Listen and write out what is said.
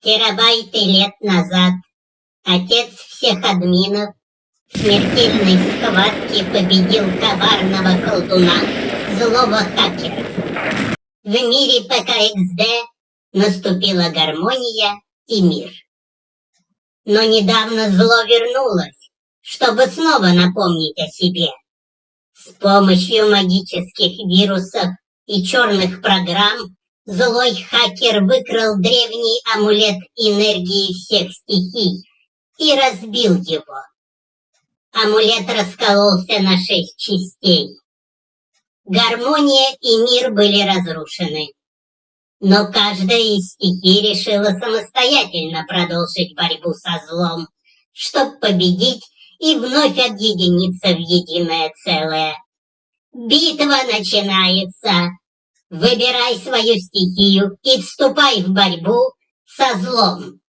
Терабайты лет назад отец всех админов в смертельной схватке победил коварного колдуна, злого хакера. В мире ПКХД наступила гармония и мир. Но недавно зло вернулось, чтобы снова напомнить о себе. С помощью магических вирусов и черных программ Злой хакер выкрал древний амулет энергии всех стихий и разбил его. Амулет раскололся на шесть частей. Гармония и мир были разрушены. Но каждая из стихий решила самостоятельно продолжить борьбу со злом, чтобы победить и вновь объединиться в единое целое. Битва начинается! Выбирай свою стихию и вступай в борьбу со злом.